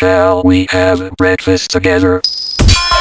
Shall we have breakfast together? Oh,